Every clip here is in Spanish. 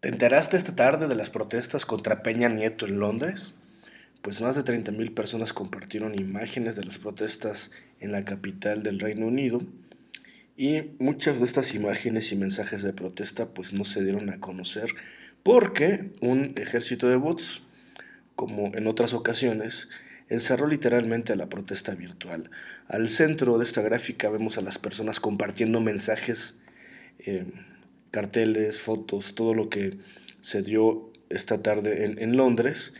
¿Te enteraste esta tarde de las protestas contra Peña Nieto en Londres? Pues más de 30.000 personas compartieron imágenes de las protestas en la capital del Reino Unido y muchas de estas imágenes y mensajes de protesta pues no se dieron a conocer porque un ejército de bots, como en otras ocasiones, encerró literalmente a la protesta virtual. Al centro de esta gráfica vemos a las personas compartiendo mensajes eh, carteles, fotos, todo lo que se dio esta tarde en, Londres.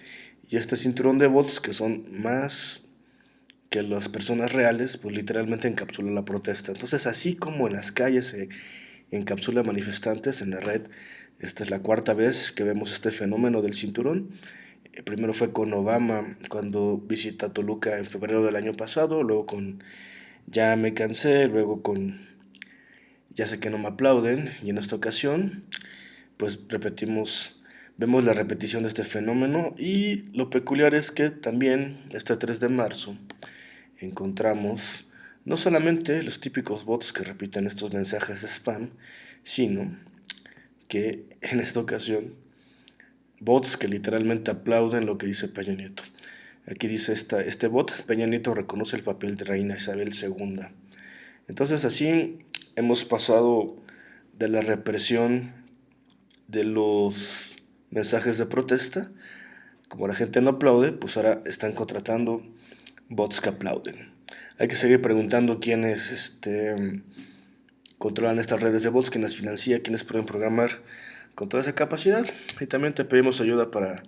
Y este cinturón de bots, que son más que las personas reales, pues literalmente encapsula la protesta. Entonces, así como en las calles se encapsula manifestantes en la red, esta es la cuarta vez que vemos este fenómeno del cinturón. Eh, primero fue con Obama cuando visita Toluca en febrero del año pasado, luego con Ya me cansé, luego con ya sé que no me aplauden y en esta ocasión pues repetimos, vemos la repetición de este fenómeno y lo peculiar es que también este 3 de marzo encontramos no solamente los típicos bots que repiten estos mensajes de spam, sino que en esta ocasión bots que literalmente aplauden lo que dice Peña Nieto. Aquí dice esta, este bot, Peña Nieto reconoce el papel de Reina Isabel II. Entonces así hemos pasado de la represión de los mensajes de protesta, como la gente no aplaude, pues ahora están contratando bots que aplauden. Hay que seguir preguntando quiénes este, controlan estas redes de bots, quiénes financian, quiénes pueden programar con toda esa capacidad. Y también te pedimos ayuda para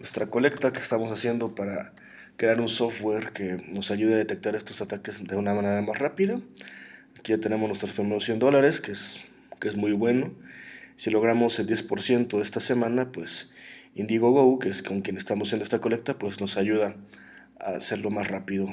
nuestra colecta que estamos haciendo para crear un software que nos ayude a detectar estos ataques de una manera más rápida. Aquí ya tenemos nuestros primeros 100 dólares, que es, que es muy bueno. Si logramos el 10% esta semana, pues Indiegogo, que es con quien estamos en esta colecta, pues nos ayuda a hacerlo más rápido.